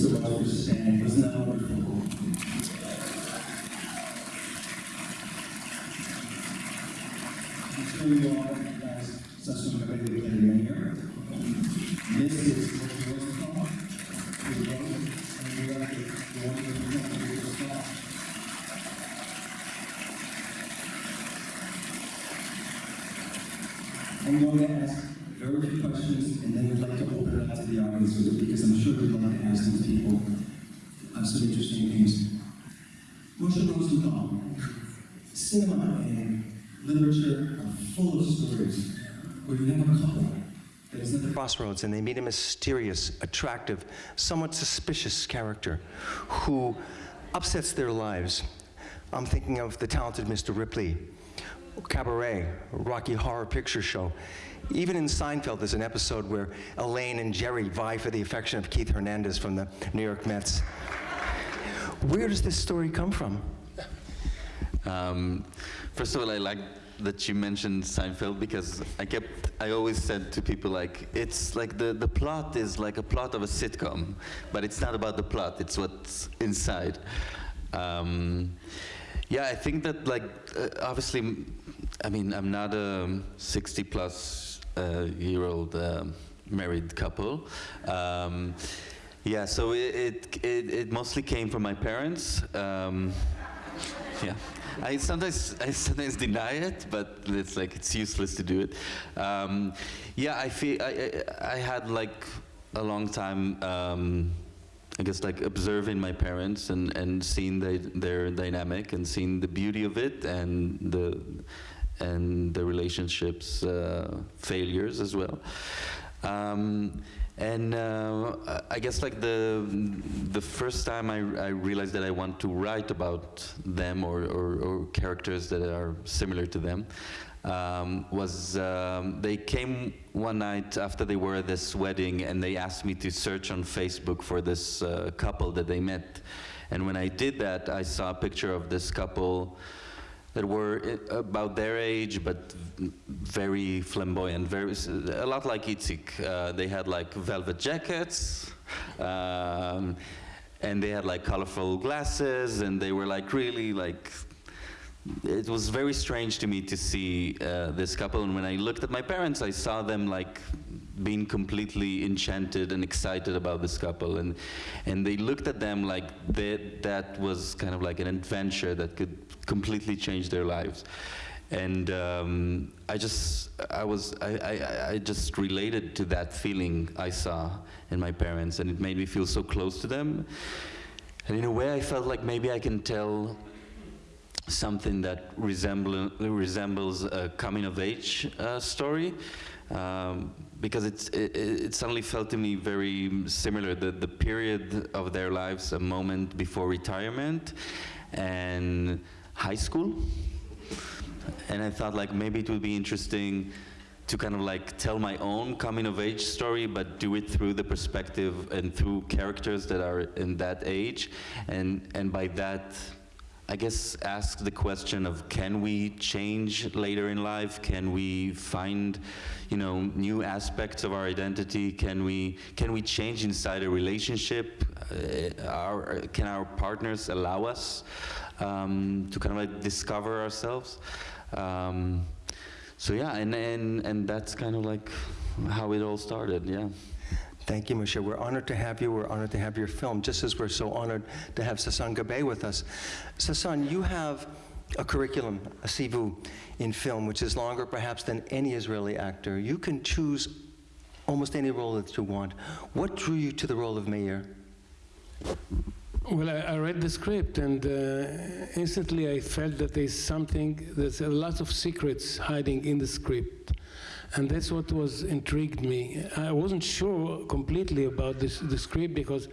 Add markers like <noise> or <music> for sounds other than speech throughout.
Much for staying. Wasn't that wonderful? You. This is what was called. And Beautiful Star. I'm going to ask very few questions, and then we'd like to open it up to the audience, because I'm sure we'd like to ask these people uh, some interesting things. Moshe Rosenthal, cinema and literature are full of stories where you have a couple that is at the crossroads and they meet a mysterious, attractive, somewhat suspicious character who upsets their lives. I'm thinking of the talented Mr. Ripley, Cabaret, Rocky Horror Picture Show. Even in Seinfeld, there's an episode where Elaine and Jerry vie for the affection of Keith Hernandez from the New York Mets. Where does this story come from? Um, first of all, I like that you mentioned Seinfeld because I kept, I always said to people like, it's like the, the plot is like a plot of a sitcom, but it's not about the plot, it's what's inside. Um, yeah, I think that like, uh, obviously, I mean, I'm not a 60 plus uh, year old uh, married couple. Um, yeah, so it, it, it, it mostly came from my parents. Um, yeah. I sometimes I sometimes deny it, but it's like it's useless to do it. Um, yeah, I feel I, I, I had like a long time. I guess like observing my parents and and seeing the, their dynamic and seeing the beauty of it and the and the relationships uh, failures as well. Um, and uh, I guess like the the first time I, I realized that I want to write about them or, or, or characters that are similar to them um, was um, they came one night after they were at this wedding and they asked me to search on Facebook for this uh, couple that they met. And when I did that, I saw a picture of this couple that were about their age, but very flamboyant, very a lot like Itzik. Uh, they had like velvet jackets, um, and they had like colorful glasses, and they were like really like. It was very strange to me to see uh, this couple, and when I looked at my parents, I saw them like being completely enchanted and excited about this couple, and and they looked at them like that that was kind of like an adventure that could completely changed their lives, and um, I just I was I, I I just related to that feeling I saw in my parents, and it made me feel so close to them, and in a way I felt like maybe I can tell something that resemble, resembles a coming of age uh, story um, because it, it suddenly felt to me very similar the, the period of their lives a moment before retirement and high school and I thought like maybe it would be interesting to kind of like tell my own coming of age story, but do it through the perspective and through characters that are in that age, and and by that. I guess ask the question of can we change later in life? Can we find, you know, new aspects of our identity? Can we can we change inside a relationship? Uh, our, can our partners allow us um, to kind of like discover ourselves? Um, so yeah, and, and and that's kind of like how it all started. Yeah. Thank you, Moshe. We're honored to have you. We're honored to have your film, just as we're so honored to have Sasson Gabay with us. Sasan, you have a curriculum, a sivu, in film, which is longer perhaps than any Israeli actor. You can choose almost any role that you want. What drew you to the role of Meir? Well, I, I read the script and uh, instantly I felt that there's something, there's a lot of secrets hiding in the script. And that's what was intrigued me. I wasn't sure completely about this, the script because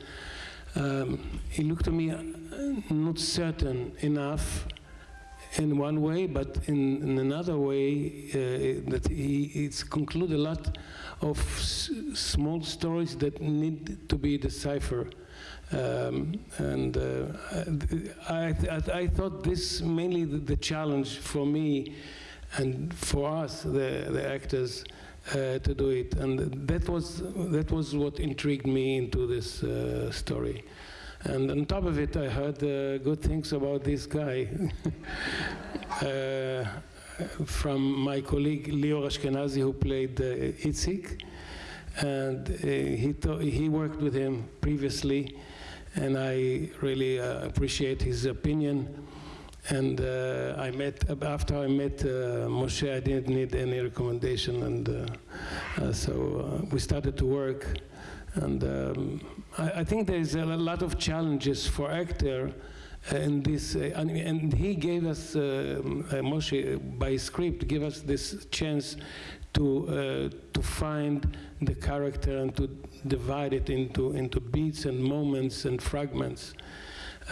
um, it looked to me uh, not certain enough in one way, but in, in another way, uh, that he it's conclude a lot of small stories that need to be deciphered. Um, and uh, I, I, I thought this mainly the, the challenge for me and for us, the, the actors, uh, to do it, and that was that was what intrigued me into this uh, story. And on top of it, I heard uh, good things about this guy <laughs> uh, from my colleague Lior Ashkenazi, who played uh, Itzik, and uh, he he worked with him previously, and I really uh, appreciate his opinion. And uh, I met after I met uh, Moshe. I didn't need any recommendation, and uh, uh, so we started to work. And um, I, I think there is a lot of challenges for actor in this, uh, and, and he gave us uh, uh, Moshe by script gave us this chance to uh, to find the character and to divide it into into beats and moments and fragments.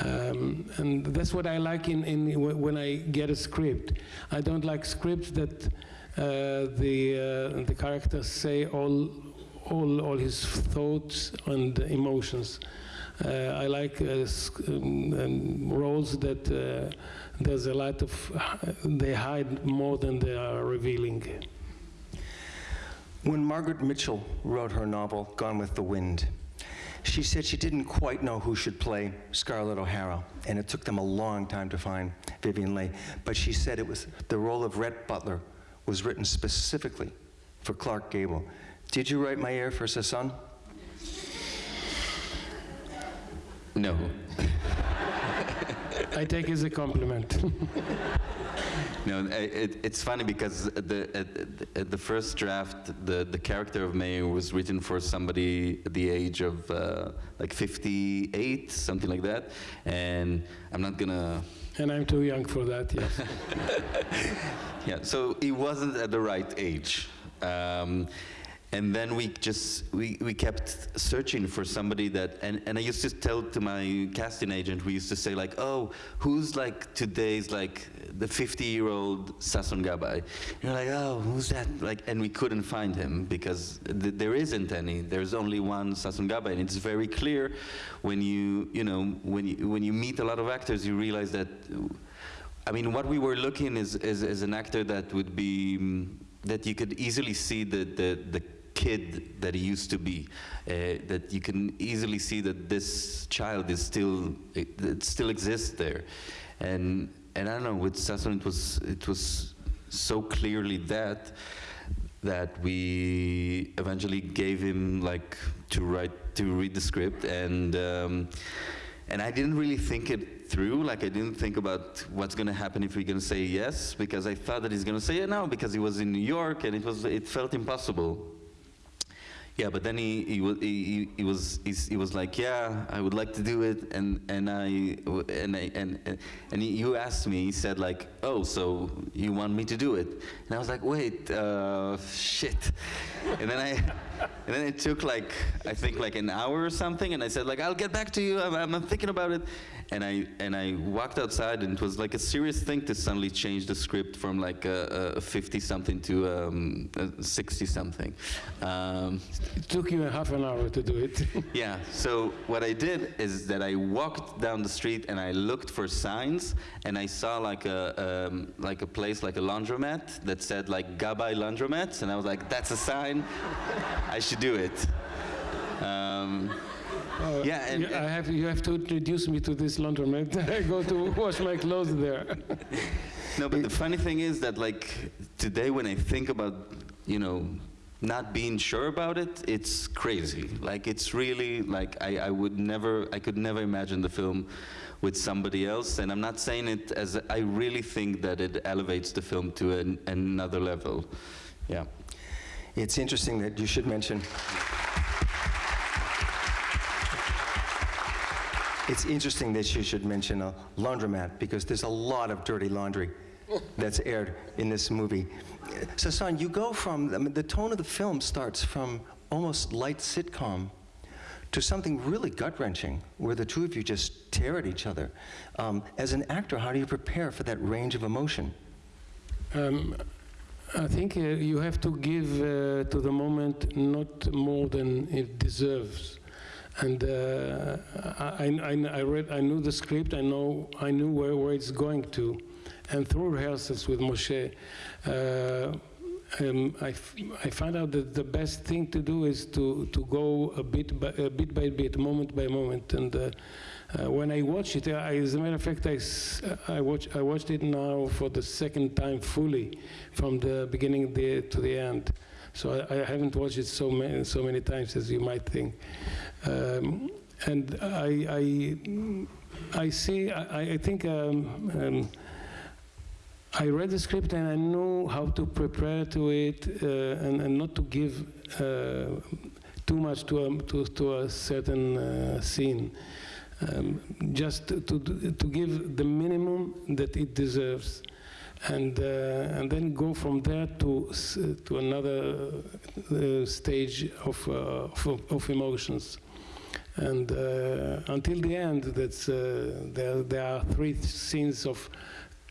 Um, and that's what I like in, in wh- when I get a script. I don't like scripts that uh, the uh, the characters say all all all his thoughts and emotions. Uh, I like uh, um, um, roles that uh, there's a lot of they hide more than they are revealing. When Margaret Mitchell wrote her novel, Gone with the Wind, she said she didn't quite know who should play Scarlett O'Hara, and it took them a long time to find Vivien Leigh. But she said it was the role of Rhett Butler was written specifically for Clark Gable. Did you write Meir for Sasson? No. <laughs> I take it as a compliment. <laughs> No, it, it's funny because the at, the first draft, the, the character of Meir was written for somebody at the age of uh, like 58, something like that, and I'm not gonna. and I'm too young for that. Yes. <laughs> Yeah, so he wasn't at the right age. Um, and then we just we, we kept searching for somebody that and, and I used to tell to my casting agent we used to say like oh who's like today's like the 50 year old Sasson Gabay? And you're like oh who's that? Like and we couldn't find him because th- there isn't any. There's only one Sasson Gabay. And it's very clear when you you know when you when you meet a lot of actors you realize that I mean, what we were looking is, is, is an actor that would be, that you could easily see the, the, the kid that he used to be. Uh, that you can easily see that this child is still, it, it still exists there. And, and I don't know, with Sasson it was, it was so clearly that, that we eventually gave him like to write, to read the script and, um, and I didn't really think it through. Like I didn't think about what's going to happen if we're going to say yes, because I thought that he's going to say it now because he was in New York and it was it felt impossible. Yeah, but then he he, he, he, he was he's, he was like, yeah, I would like to do it, and and I and I and, and he, you asked me, he said like, oh, so you want me to do it? And I was like, wait, uh, shit, and then I <laughs> and then it took like I think like an hour or something, and I said like, I'll get back to you, I'm, I'm thinking about it, and I and I walked outside, and it was like a serious thing to suddenly change the script from like a, a 50 something to um, a 60 something. Um, It took you a half an hour to do it. <laughs> yeah, so what I did is that I walked down the street and I looked for signs and I saw like a, um, like a place, like a laundromat that said like Gabai Laundromats and I was like, that's a sign, I should do it. Um, Oh, Yeah, and- you, I have, you have to introduce me to this laundromat. <laughs> I go to wash my clothes there. <laughs> no, but the funny thing is that like today when I think about, you know, not being sure about it, it's crazy. Like it's really like I, I would never, I could never imagine the film with somebody else. And I'm not saying it as I really think that it elevates the film to an, another level. Yeah. It's interesting that you should mention. It's interesting that you should mention a laundromat because there's a lot of dirty laundry <laughs> that's aired in this movie. Sasson, you go from, I mean, the tone of the film starts from almost light sitcom to something really gut wrenching where the two of you just tear at each other. Um, as an actor, how do you prepare for that range of emotion? Um, I think uh, you have to give uh, to the moment not more than it deserves. And uh, I, I, I read, I knew the script. I know, I knew where, where it's going to, and through rehearsals with Moshe, uh, um, I, I found out that the best thing to do is to, to go a bit by a bit by bit, moment by moment. And uh, uh, when I watch it, I, as a matter of fact, I, I, watch, I watched it now for the second time fully, from the beginning the, to the end. So I, I haven't watched it so many, so many times as you might think. Um, and I, I, I see, I, I think um, um, I read the script and I knew how to prepare to it uh, and, and not to give uh, too much to a, to, to a certain uh, scene. Um, just to, to, give the minimum that it deserves. And, uh, and then go from there to, to another uh, stage of, uh, of, of emotions. And until the end, that's, there, there are three scenes of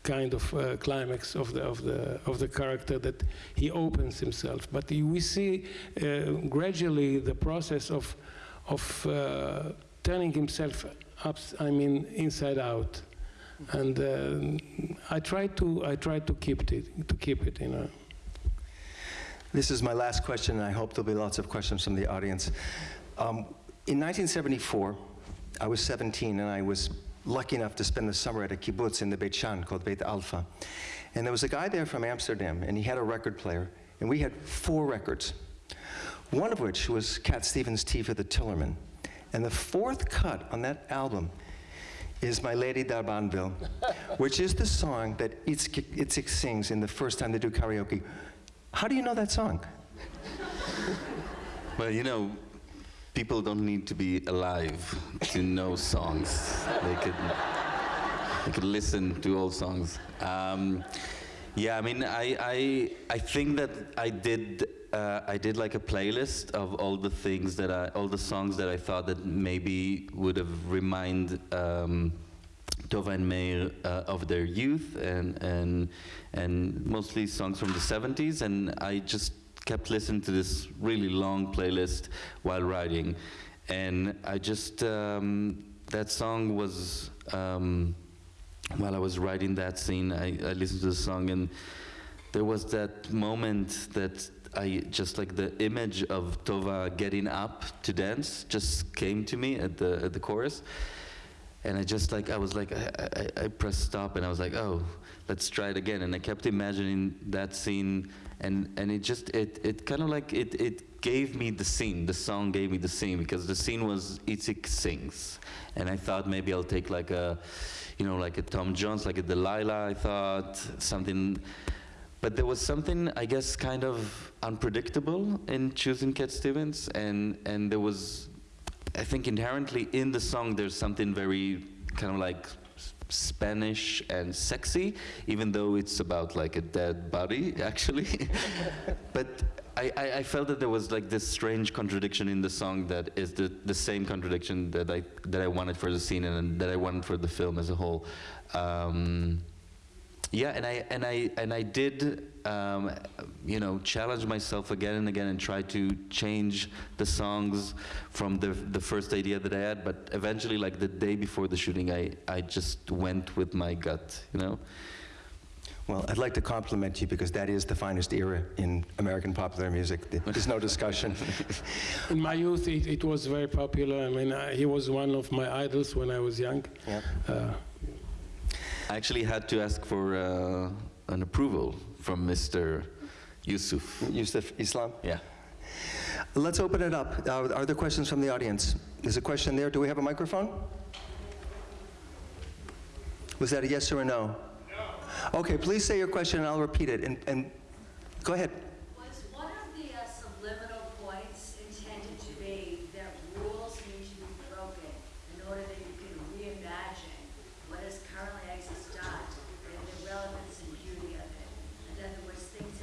kind of uh, climax of the, of, the, of the character that he opens himself. But we see uh, gradually the process of, of uh, turning himself up, I mean, inside out. And uh, I try to, I try to keep it, to keep it, you know. This is my last question, and I hope there'll be lots of questions from the audience. Um, in 1974, I was 17, and I was lucky enough to spend the summer at a kibbutz in the Beit She'an called Beit Alpha. And there was a guy there from Amsterdam, and he had a record player, and we had four records. One of which was Cat Stevens' Tea for the Tillerman. And the fourth cut on that album is My Lady D'Arbanville, <laughs> which is the song that Itzik, Itzik sings in the first time they do karaoke. How do you know that song? Well, you know, people don't need to be alive to know songs. They could, they could listen to old songs. Um, yeah, I mean, I, I, I think that I did, uh, I did like a playlist of all the things that I, all the songs that I thought that maybe would have remind um, Tova and Meir uh, of their youth and, and, and mostly songs from the 70s. And I just kept listening to this really long playlist while writing. And I just, um, that song was, um, while I was writing that scene, I, I listened to the song and there was that moment that I just like the image of Tova getting up to dance just came to me at the, at the chorus and I just like I was like I, I, I pressed stop and I was like oh let's try it again. And I kept imagining that scene and and it just it it kind of like it it gave me the scene the song gave me the scene because the scene was Itzik sings. And I thought maybe I'll take like a you know like a Tom Jones like a Delilah I thought something. But there was something I guess kind of unpredictable in choosing Cat Stevens and and there was I think inherently in the song there's something very kind of like Spanish and sexy, even though it's about like a dead body <laughs> actually. but I, I, felt that there was like this strange contradiction in the song that is the, the same contradiction that I that I wanted for the scene and that I wanted for the film as a whole. Um, yeah, and I and I and I did, um, you know, challenge myself again and again and try to change the songs from the the first idea that I had. But eventually, like the day before the shooting, I I just went with my gut, you know. Well, I'd like to compliment you because that is the finest era in American popular music. There's no discussion. <laughs> In my youth, it, it was very popular. I mean, I, he was one of my idols when I was young. Yeah. Uh, I actually had to ask for uh, an approval from Mr. Yusuf. Yusuf Islam? Yeah. Let's open it up. Uh, are there questions from the audience? There's a question there. Do we have a microphone? Was that a yes or a no? No. Okay, please say your question and I'll repeat it. And, and go ahead. Was one of the uh, subliminal points intended to be that rules need to be broken in order that you can reimagine what has currently existed and the relevance and beauty of it? In other words, things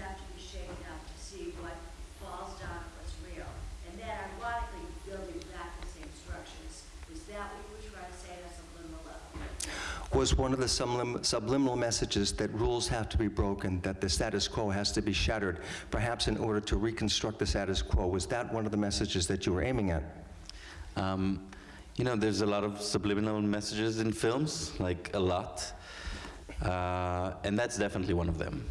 have shaken up to see what falls down, what's real. And then ironically, building back the same structures. Was that what you were trying to say at a subliminal level? Was one of the sublim- subliminal messages that rules have to be broken, that the status quo has to be shattered, perhaps in order to reconstruct the status quo? Was that one of the messages that you were aiming at? Um, you know, there's a lot of subliminal messages in films, like a lot. Uh, and that's definitely one of them.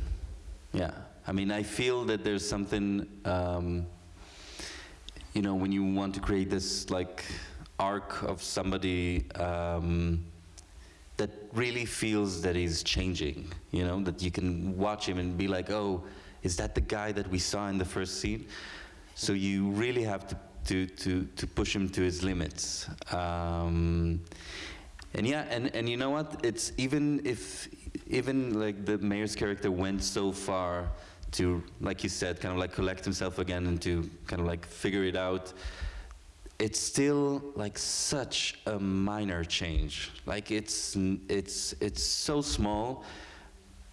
Yeah. I mean, I feel that there's something, um, you know, when you want to create this like arc of somebody um, that really feels that he's changing, you know, that you can watch him and be like, oh, is that the guy that we saw in the first scene? So you really have to, to, to, to push him to his limits. Um, and yeah, and, and you know what? It's even if, even like the Meir's character went so far to, like you said, kind of like collect himself again and to kind of like figure it out, it's still like such a minor change. Like it's, it's, it's so small,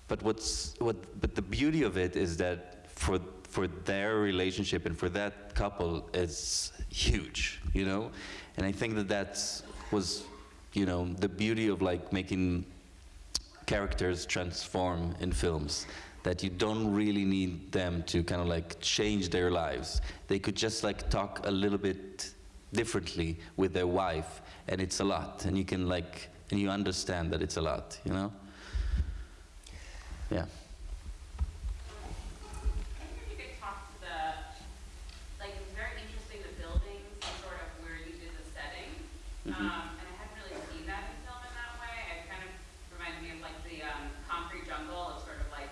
but what's, what, but the beauty of it is that for, for their relationship and for that couple, it's huge, you know? And I think that that was, you know, the beauty of like making characters transform in films that you don't really need them to kind of like change their lives. They could just like talk a little bit differently with their wife and it's a lot. And you can like and you understand that it's a lot you know? Yeah I wonder if you could talk to the, like, it was very interesting, the buildings, and sort of where you did the setting. Um, and I hadn't really seen that in film in that way. It kind of reminded me of like the, um, concrete jungle of sort of like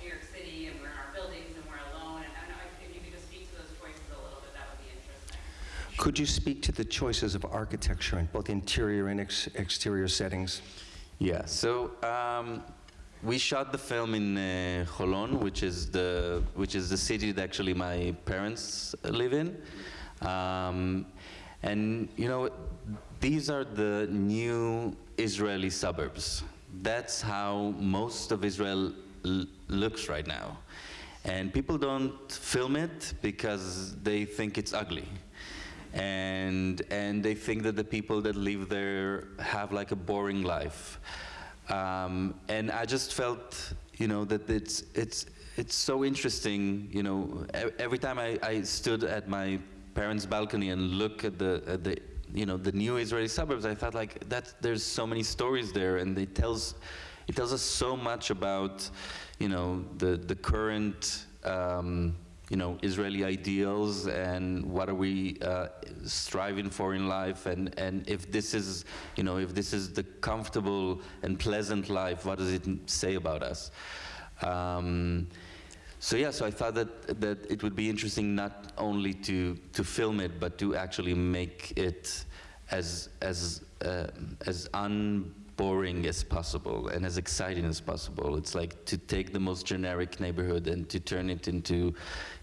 New York City, and we're in our buildings and we're alone. And I don't know, if you could just speak to those choices a little bit, that would be interesting. Could you speak to the choices of architecture in both interior and ex- exterior settings? Yeah, so um, we shot the film in uh, Holon, which is the which is the city that actually my parents live in, um, and you know these are the new Israeli suburbs. That's how most of Israel looks right now, and people don't film it because they think it's ugly and and they think that the people that live there have like a boring life. Um, and I just felt you know that it's it's it's so interesting you know every time I, I stood at my parents balcony and look at the at the you know the new Israeli suburbs I thought like that there's so many stories there and it tells it tells us so much about you know the the current um, you know Israeli ideals and what are we uh, striving for in life and and if this is you know if this is the comfortable and pleasant life what does it say about us? Um, so yeah so I thought that that it would be interesting not only to to film it but to actually make it as as uh, as unboring as possible and as exciting as possible. It's like to take the most generic neighborhood and to turn it into,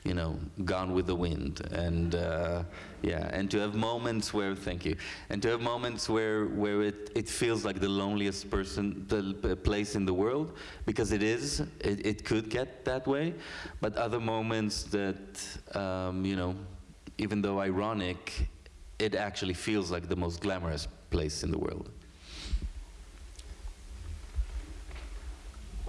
you know, Gone with the Wind, and uh, yeah, and to have moments where, thank you, and to have moments where where it it feels like the loneliest person, the place in the world, because it is. It, it could get that way, but other moments that, um, you know, even though ironic, it actually feels like the most glamorous place in the world.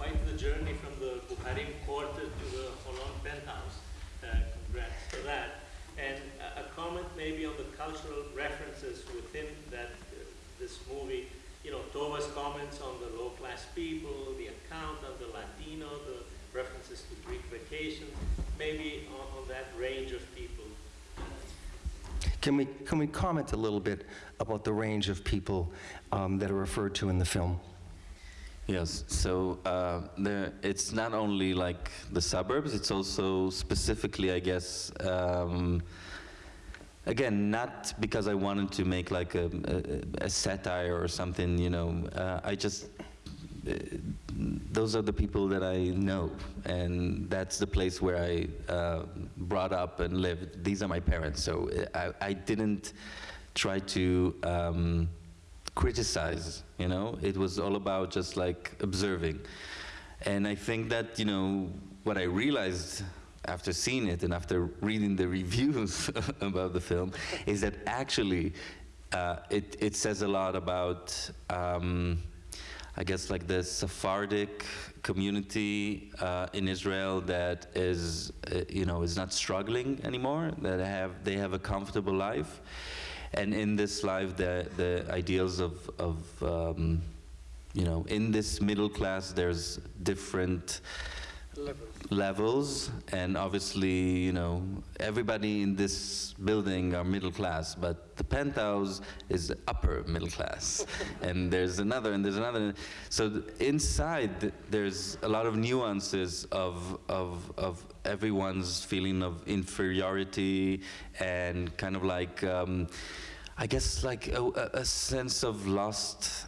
Quite the journey from the Bukharim quarter to the Holon penthouse. Uh, congrats for that. And a, comment maybe on the cultural references within that uh, this movie. You know, Tova's comments on the low-class people, the account of the Latino, the references to Greek vacation, maybe on, on that range of people. Can we, can we comment a little bit about the range of people um, that are referred to in the film? Yes, so uh, there, it's not only like the suburbs, it's also specifically, I guess, um, again, not because I wanted to make like a, a, a satire or something, you know, uh, I just, uh, those are the people that I know, and that's the place where I uh, brought up and lived. These are my parents, so I, I didn't try to um, criticize, you know? It was all about just like observing. And I think that, you know, what I realized after seeing it and after reading the <laughs> reviews <laughs> about the film is that actually uh, it, it says a lot about, um, I guess, like the Sephardic community uh, in Israel that is, uh, you know, is not struggling anymore. That have they have a comfortable life, and in this life, the the ideals of of um, you know, in this middle class, there's different levels. And obviously you know everybody in this building are middle class but the penthouse is upper middle class. <laughs> And there's another and there's another. So th- inside th- there's a lot of nuances of of of everyone's feeling of inferiority and kind of like um, I guess like a, a a sense of lost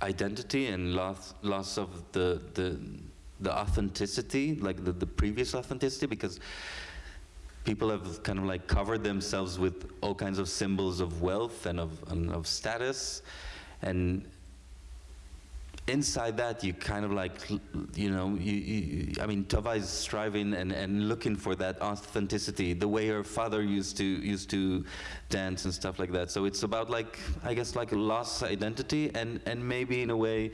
identity and loss loss of the the the authenticity, like the, the previous authenticity, because people have kind of like covered themselves with all kinds of symbols of wealth and of and of status, and inside that you kind of like you know you, you, i mean tova is striving and, and looking for that authenticity the way her father used to used to dance and stuff like that. So it's about like i guess like a lost identity and and maybe in a way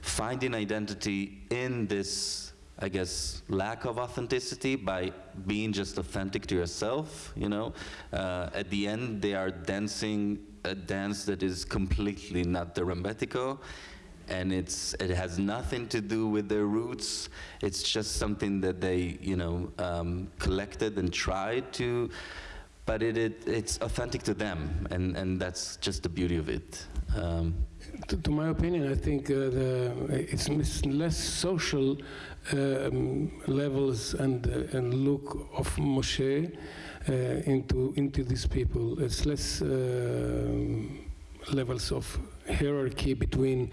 finding identity in this i guess lack of authenticity by being just authentic to yourself you know? Uh, at the end they are dancing a dance that is completely not the rambetico and it's it has nothing to do with their roots. It's just something that they you know um, collected and tried to, but it, it it's authentic to them, and and that's just the beauty of it. Um, To, to my opinion, I think uh, the, it's mis- less social um, levels and, uh, and look of Moshe uh, into, into these people. It's less um levels of hierarchy between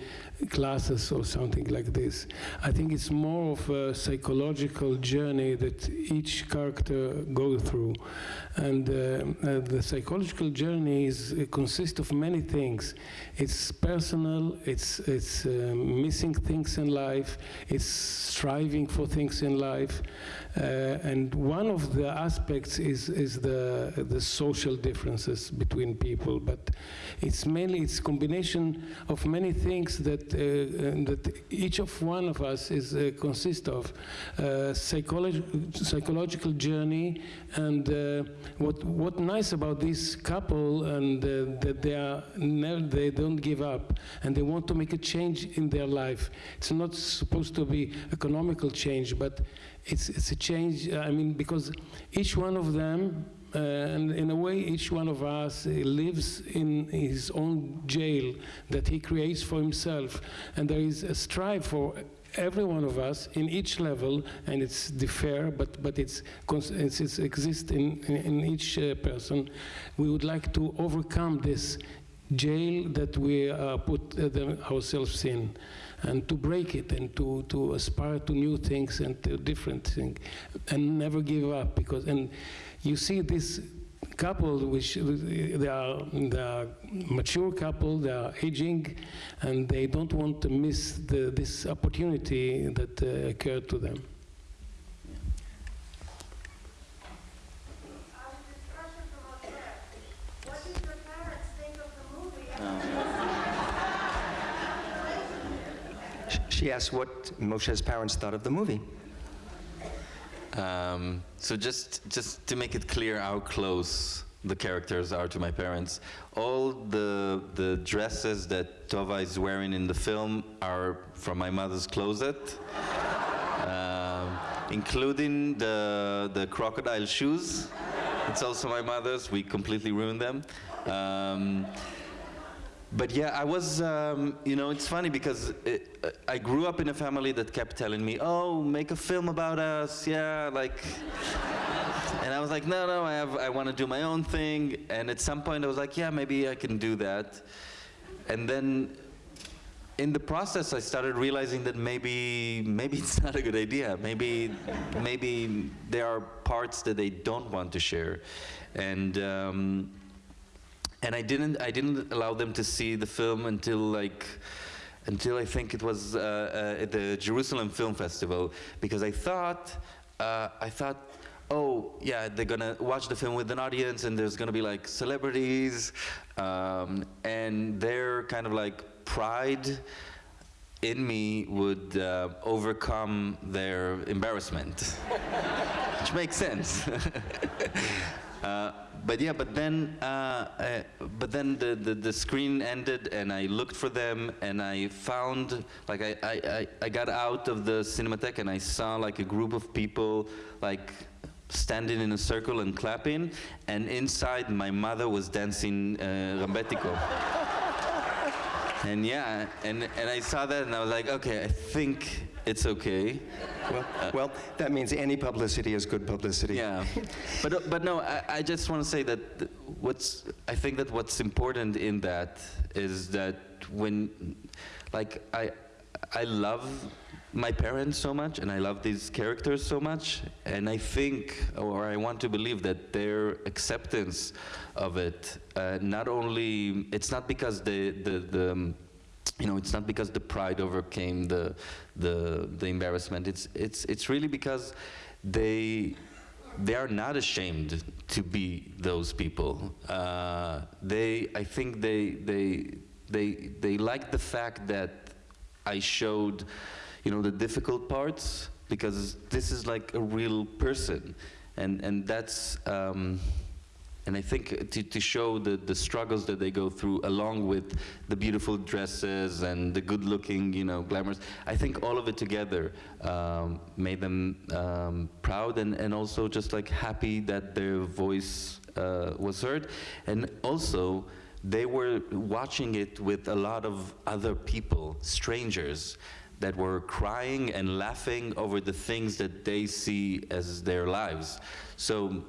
classes or something like this. I think it's more of a psychological journey that each character goes through, and uh, uh, the psychological journey is it consists of many things. It's personal. It's it's uh, missing things in life. It's striving for things in life, uh, and one of the aspects is is the the social differences between people. But it's mainly it's combination of many things that uh, that each of one of us is uh, consist of uh, psychological journey and uh, what what nice about this couple and uh, that they are they don't give up and they want to make a change in their life. It's not supposed to be economical change but it's it's a change i mean because each one of them uh, and in a way, each one of us uh, lives in his own jail that he creates for himself. And there is a strive for every one of us in each level, and it's differ, but, but it's, it's, it's exists in, in, in each uh, person. We would like to overcome this jail that we uh, put uh, them ourselves in and to break it and to, to aspire to new things and to different things and never give up because and you see this couple which they are, they are mature couple they are aging and they don't want to miss the, this opportunity that uh, occurred to them? She asked what Moshe's parents thought of the movie. Um, so just just to make it clear how close the characters are to my parents, all the the dresses that Tova is wearing in the film are from my mother's closet, <laughs> um, including the the crocodile shoes. It's also my mother's. We completely ruined them. Um, but yeah, I was, um, you know, it's funny because it, I grew up in a family that kept telling me, oh, make a film about us, yeah, like. and I was like, no, no, I, have, I want to do my own thing. And at some point I was like, yeah, maybe I can do that. And then in the process, I started realizing that maybe, maybe <laughs> it's not a good idea. Maybe, maybe there are parts that they don't want to share. And, um, and I didn't I didn't allow them to see the film until like until I think it was uh, uh, at the Jerusalem Film Festival because I thought uh, I thought oh yeah they're gonna watch the film with an audience and there's gonna be like celebrities um, and their kind of like pride in me would uh, overcome their embarrassment <laughs> which makes sense <laughs> Uh, but yeah, but then, uh, uh, but then the, the, the screen ended, and I looked for them, and I found, like, I, I, I- got out of the Cinematheque, and I saw like a group of people, like, standing in a circle and clapping, and inside my mother was dancing uh, Rambetico. <laughs> And yeah, and, and I saw that and I was like, okay, I think it's okay. Well, well, that means any publicity is good publicity. Yeah, but uh, but no, I, I just want to say that th- what's I think that what's important in that is that when, like I, I love my parents so much and I love these characters so much and I think or I want to believe that their acceptance of it uh, not only it's not because the the the um, you know, it's not because the pride overcame the, the, the embarrassment. It's, it's, it's really because they, they are not ashamed to be those people. Uh, they, I think they, they, they, they like the fact that I showed, you know, the difficult parts because this is like a real person, and and that's. Um, and I think to, to show the, the struggles that they go through, along with the beautiful dresses and the good-looking, you know, glamorous, I think all of it together um, made them um, proud and, and also just like happy that their voice uh, was heard. And also, they were watching it with a lot of other people, strangers, that were crying and laughing over the things that they see as their lives. So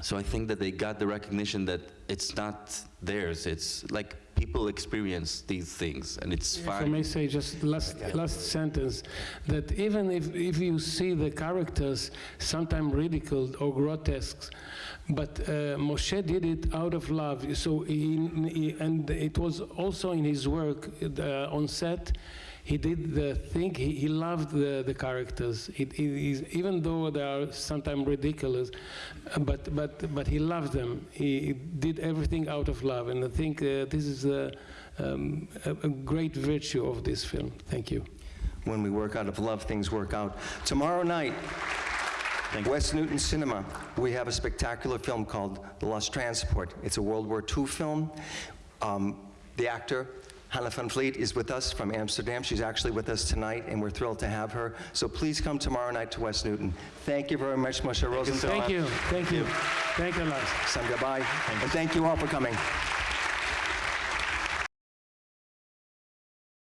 so I think that they got the recognition that it's not theirs. It's like people experience these things, and it's If I may say just last, last sentence, that even if, if you see the characters sometimes ridiculed or grotesque, but uh, Moshe did it out of love. So he, he- and it was also in his work uh, on set. He did the thing. He, he loved the, the characters. It, it is, even though they are sometimes ridiculous, but but but he loved them. He, he did everything out of love, and I think uh, this is a, um, a, a great virtue of this film. Thank you. When we work out of love, things work out. Tomorrow night, West Newton Cinema, we have a spectacular film called The Lost Transport. It's a World War II film. Um, the actor, Hannah van Vliet, is with us from Amsterdam. She's actually with us tonight, and we're thrilled to have her. So please come tomorrow night to West Newton. Thank you very much, Moshe Rosenthal. Thank you. Thank you. Thank you, Lars. Sam Gabai. And thank you all for coming.